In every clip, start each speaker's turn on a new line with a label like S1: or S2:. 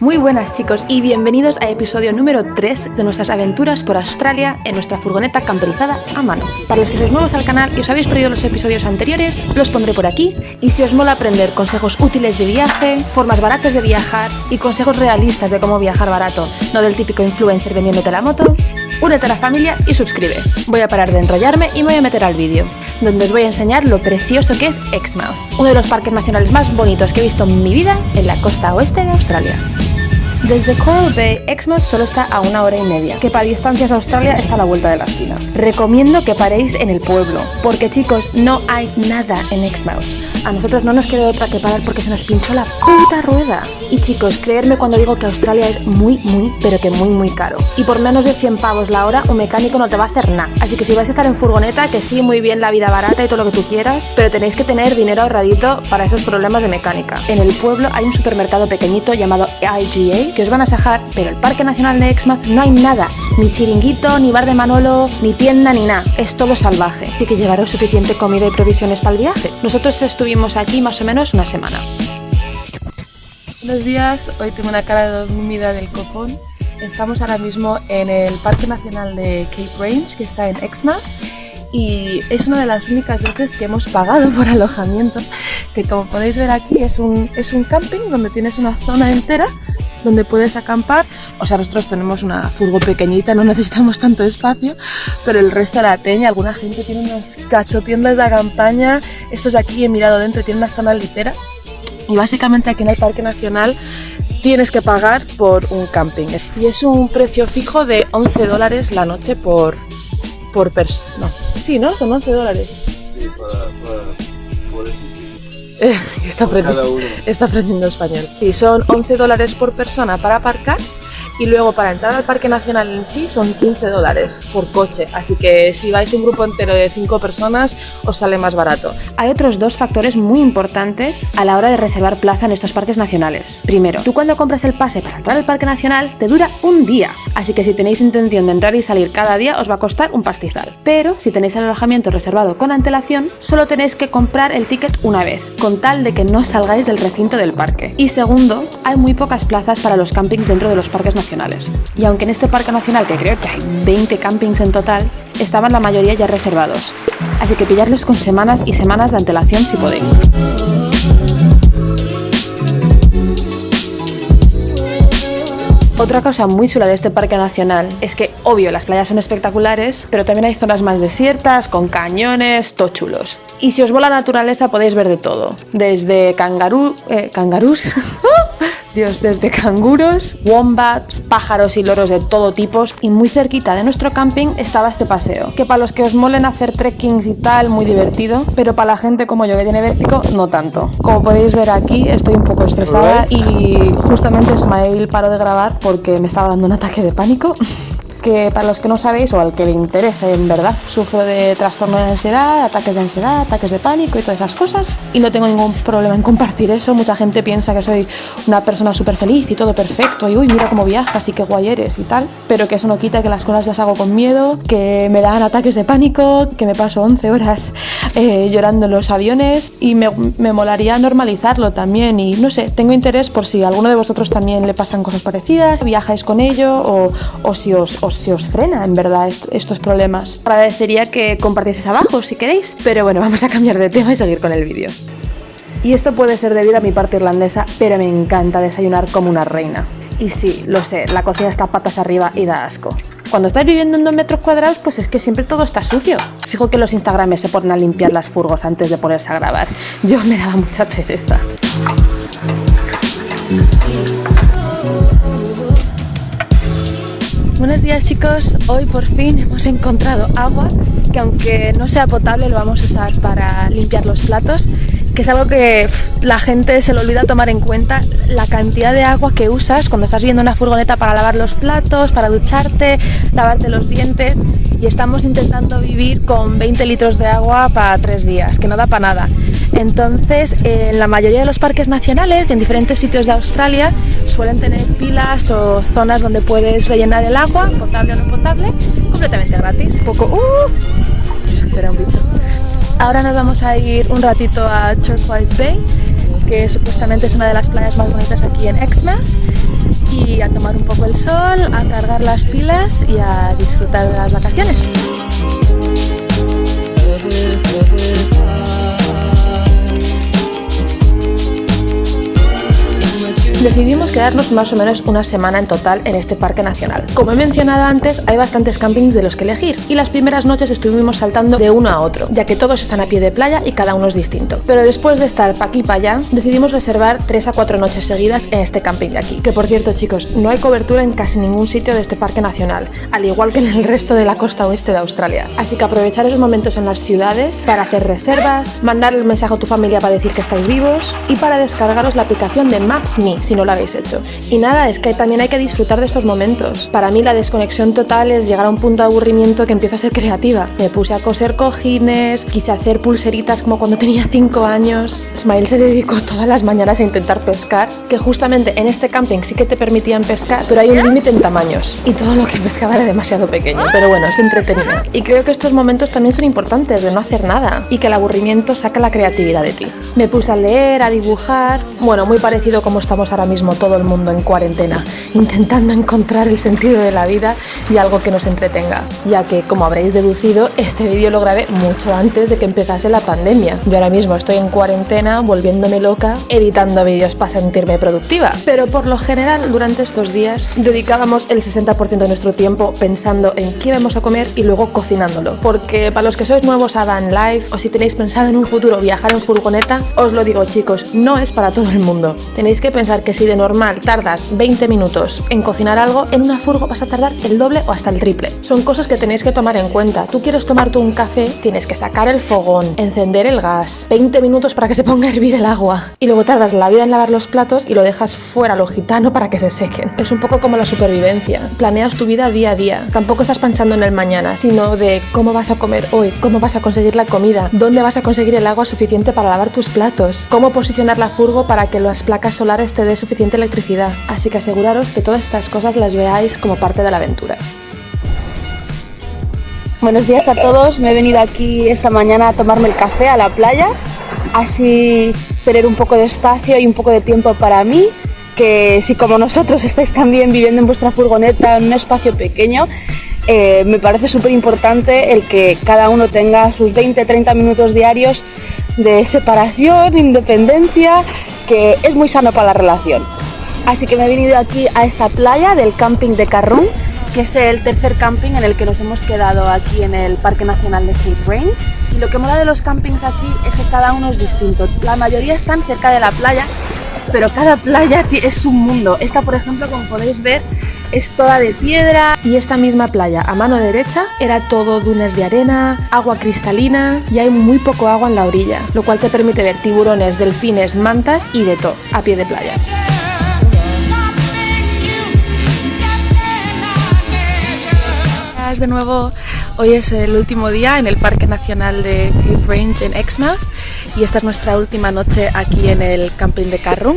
S1: Muy buenas chicos y bienvenidos a episodio número 3 de nuestras aventuras por Australia en nuestra furgoneta camperizada a mano. Para los que sois nuevos al canal y os habéis perdido los episodios anteriores, los pondré por aquí. Y si os mola aprender consejos útiles de viaje, formas baratas de viajar y consejos realistas de cómo viajar barato, no del típico influencer vendiéndote la moto, únete a la familia y suscribe. Voy a parar de enrollarme y me voy a meter al vídeo, donde os voy a enseñar lo precioso que es Exmouth, uno de los parques nacionales más bonitos que he visto en mi vida en la costa oeste de Australia. Desde Coral Bay, Exmouth solo está a una hora y media, que para distancias a Australia está a la vuelta de la esquina. Recomiendo que paréis en el pueblo, porque chicos, no hay nada en Exmouth. A nosotros no nos queda otra que parar porque se nos pinchó la puta rueda. Y chicos, creedme cuando digo que Australia es muy, muy, pero que muy, muy caro. Y por menos de 100 pavos la hora, un mecánico no te va a hacer nada. Así que si vais a estar en furgoneta, que sí, muy bien la vida barata y todo lo que tú quieras, pero tenéis que tener dinero ahorradito para esos problemas de mecánica. En el pueblo hay un supermercado pequeñito llamado IGA que os van a sajar, pero el Parque Nacional de Exmouth no hay nada. Ni chiringuito, ni bar de Manolo, ni tienda, ni nada. Es todo salvaje. Así que llevaros suficiente comida y provisiones para el viaje. Nosotros estuvimos estuvimos aquí más o menos una semana. Buenos días, hoy tengo una cara de dormida del copón. Estamos ahora mismo en el Parque Nacional de Cape Range, que está en Exmouth, y es una de las únicas veces que hemos pagado por alojamiento, que como podéis ver aquí es un, es un camping donde tienes una zona entera donde puedes acampar. O sea, nosotros tenemos una furgo pequeñita, no necesitamos tanto espacio, pero el resto de la teña, alguna gente tiene unas cachotiendas de campaña. Estos de aquí he mirado dentro, tienen una zona litera. Y básicamente aquí en el Parque Nacional tienes que pagar por un camping. Y es un precio fijo de 11 dólares la noche por, por persona. No. Sí, ¿no? Son 11 dólares.
S2: Sí, para,
S1: está, aprendiendo, está aprendiendo español. Sí, son 11 dólares por persona para aparcar y luego para entrar al Parque Nacional en sí son 15 dólares por coche, así que si vais un grupo entero de 5 personas os sale más barato. Hay otros dos factores muy importantes a la hora de reservar plaza en estos parques nacionales. Primero, tú cuando compras el pase para entrar al Parque Nacional te dura un día, así que si tenéis intención de entrar y salir cada día os va a costar un pastizal. Pero si tenéis el alojamiento reservado con antelación, solo tenéis que comprar el ticket una vez, con tal de que no salgáis del recinto del parque. Y segundo, hay muy pocas plazas para los campings dentro de los parques nacionales y aunque en este parque nacional, que creo que hay 20 campings en total, estaban la mayoría ya reservados. Así que pillarlos con semanas y semanas de antelación si podéis. Otra cosa muy chula de este parque nacional es que, obvio, las playas son espectaculares, pero también hay zonas más desiertas, con cañones, tochulos. Y si os va la naturaleza podéis ver de todo, desde cangarú, eh, cangarús, Dios, desde canguros, wombats, pájaros y loros de todo tipo y muy cerquita de nuestro camping estaba este paseo, que para los que os molen hacer trekkings y tal, muy divertido, pero para la gente como yo que tiene vértigo, no tanto. Como podéis ver aquí, estoy un poco estresada y justamente Ismael paró de grabar porque me estaba dando un ataque de pánico. que para los que no sabéis o al que le interese en verdad, sufro de trastorno de ansiedad, ataques de ansiedad, ataques de pánico y todas esas cosas. Y no tengo ningún problema en compartir eso. Mucha gente piensa que soy una persona súper feliz y todo perfecto y uy, mira cómo viajas y qué guay eres y tal, pero que eso no quita que las cosas las hago con miedo, que me dan ataques de pánico, que me paso 11 horas eh, llorando en los aviones. Y me, me molaría normalizarlo también. Y no sé, tengo interés por si a alguno de vosotros también le pasan cosas parecidas, viajáis con ello o, o si os si os frena en verdad estos problemas. Agradecería que compartieseis abajo si queréis, pero bueno, vamos a cambiar de tema y seguir con el vídeo. Y esto puede ser debido a mi parte irlandesa, pero me encanta desayunar como una reina. Y sí, lo sé, la cocina está patas arriba y da asco. Cuando estáis viviendo en dos metros cuadrados, pues es que siempre todo está sucio. Fijo que los Instagrames se ponen a limpiar las furgos antes de ponerse a grabar. Yo me daba mucha pereza. Buenos días chicos, hoy por fin hemos encontrado agua que aunque no sea potable lo vamos a usar para limpiar los platos que es algo que la gente se le olvida tomar en cuenta la cantidad de agua que usas cuando estás viendo una furgoneta para lavar los platos, para ducharte, lavarte los dientes y estamos intentando vivir con 20 litros de agua para tres días, que no da para nada. Entonces, en la mayoría de los parques nacionales, en diferentes sitios de Australia, suelen tener pilas o zonas donde puedes rellenar el agua, potable o no potable, completamente gratis. Un poco... ¡Uh! Un bicho. Ahora nos vamos a ir un ratito a Turquoise Bay, que supuestamente es una de las playas más bonitas aquí en Exmouth aquí a tomar un poco el sol, a cargar las pilas y a disfrutar de las vacaciones. Decidimos quedarnos más o menos una semana en total en este parque nacional. Como he mencionado antes, hay bastantes campings de los que elegir y las primeras noches estuvimos saltando de uno a otro, ya que todos están a pie de playa y cada uno es distinto. Pero después de estar pa' aquí pa' allá, decidimos reservar 3 a 4 noches seguidas en este camping de aquí. Que por cierto chicos, no hay cobertura en casi ningún sitio de este parque nacional, al igual que en el resto de la costa oeste de Australia. Así que aprovechar esos momentos en las ciudades para hacer reservas, mandar el mensaje a tu familia para decir que estáis vivos y para descargaros la aplicación de Maps.me si no lo habéis hecho. Y nada, es que también hay que disfrutar de estos momentos. Para mí la desconexión total es llegar a un punto de aburrimiento que empiezo a ser creativa. Me puse a coser cojines, quise hacer pulseritas como cuando tenía 5 años. Smile se dedicó todas las mañanas a intentar pescar, que justamente en este camping sí que te permitían pescar, pero hay un límite en tamaños. Y todo lo que pescaba era demasiado pequeño, pero bueno, es entretenido. Y creo que estos momentos también son importantes, de no hacer nada, y que el aburrimiento saca la creatividad de ti. Me puse a leer, a dibujar, bueno, muy parecido como estamos ahora mismo todo el mundo en cuarentena, intentando encontrar el sentido de la vida y algo que nos entretenga, ya que, como habréis deducido, este vídeo lo grabé mucho antes de que empezase la pandemia. Yo ahora mismo estoy en cuarentena, volviéndome loca, editando vídeos para sentirme productiva. Pero por lo general, durante estos días, dedicábamos el 60% de nuestro tiempo pensando en qué vamos a comer y luego cocinándolo. Porque para los que sois nuevos a Van Life o si tenéis pensado en un futuro viajar en furgoneta, os lo digo chicos, no es para todo el mundo. Tenéis que pensar que si de normal tardas 20 minutos en cocinar algo, en una furgo vas a tardar el doble o hasta el triple. Son cosas que tenéis que tomar en cuenta. Tú quieres tomarte un café, tienes que sacar el fogón, encender el gas, 20 minutos para que se ponga a hervir el agua y luego tardas la vida en lavar los platos y lo dejas fuera lo gitano para que se sequen. Es un poco como la supervivencia. Planeas tu vida día a día. Tampoco estás pensando en el mañana, sino de cómo vas a comer hoy, cómo vas a conseguir la comida, dónde vas a conseguir el agua suficiente para lavar tus platos, cómo posicionar la furgo para que las placas solares te dé suficiente electricidad. Así que aseguraros que todas estas cosas las veáis como parte de la aventura.
S3: Buenos días a todos, me he venido aquí esta mañana a tomarme el café a la playa, así tener un poco de espacio y un poco de tiempo para mí, que si como nosotros estáis también viviendo en vuestra furgoneta en un espacio pequeño, eh, me parece súper importante el que cada uno tenga sus 20-30 minutos diarios de separación, independencia, que es muy sano para la relación. Así que me he venido aquí a esta playa del camping de Carrún, que es el tercer camping en el que nos hemos quedado aquí en el Parque Nacional de Cape Rain. Y lo que mola de los campings aquí es que cada uno es distinto. La mayoría están cerca de la playa, pero cada playa es un mundo. Esta, por ejemplo, como podéis ver, es toda de piedra
S1: y esta misma playa a mano derecha era todo dunas de arena, agua cristalina y hay muy poco agua en la orilla, lo cual te permite ver tiburones, delfines, mantas y de todo a pie de playa. de nuevo, hoy es el último día en el Parque Nacional de Cape Range en Exmouth y esta es nuestra última noche aquí en el camping de Carrum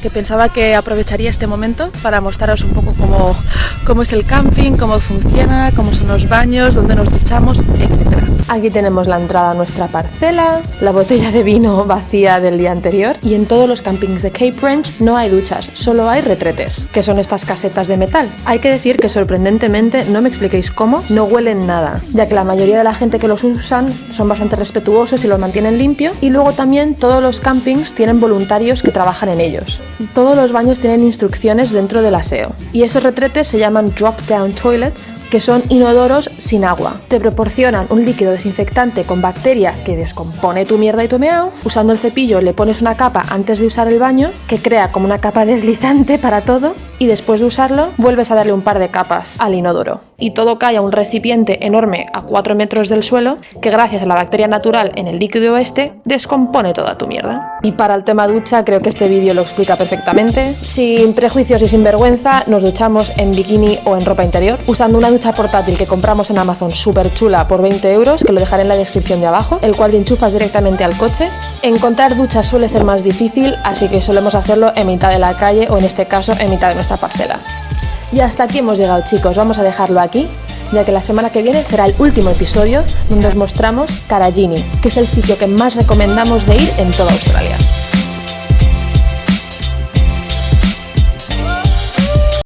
S1: que pensaba que aprovecharía este momento para mostraros un poco cómo, cómo es el camping, cómo funciona, cómo son los baños, dónde nos duchamos, etc. Aquí tenemos la entrada a nuestra parcela, la botella de vino vacía del día anterior y en todos los campings de Cape Ranch no hay duchas, solo hay retretes, que son estas casetas de metal. Hay que decir que sorprendentemente, no me expliquéis cómo, no huelen nada, ya que la mayoría de la gente que los usan son bastante respetuosos y los mantienen limpio y luego también todos los campings tienen voluntarios que trabajan en ellos. Todos los baños tienen instrucciones dentro del aseo y esos retretes se llaman drop-down toilets, que son inodoros sin agua. Te proporcionan un líquido desinfectante con bacteria que descompone tu mierda y tu. Usando el cepillo le pones una capa antes de usar el baño que crea como una capa deslizante para todo y después de usarlo vuelves a darle un par de capas al inodoro. Y todo cae a un recipiente enorme a 4 metros del suelo que gracias a la bacteria natural en el líquido este descompone toda tu mierda. Y para el tema ducha creo que este vídeo lo explica perfectamente. Sin prejuicios y sin vergüenza nos duchamos en bikini o en ropa interior usando una ducha portátil que compramos en Amazon súper chula por 20 euros que lo dejaré en la descripción de abajo, el cual enchufas directamente al coche. Encontrar duchas suele ser más difícil así que solemos hacerlo en mitad de la calle o en este caso en mitad de nuestra parcela. Y hasta aquí hemos llegado chicos, vamos a dejarlo aquí, ya que la semana que viene será el último episodio donde os mostramos Karajini, que es el sitio que más recomendamos de ir en toda Australia.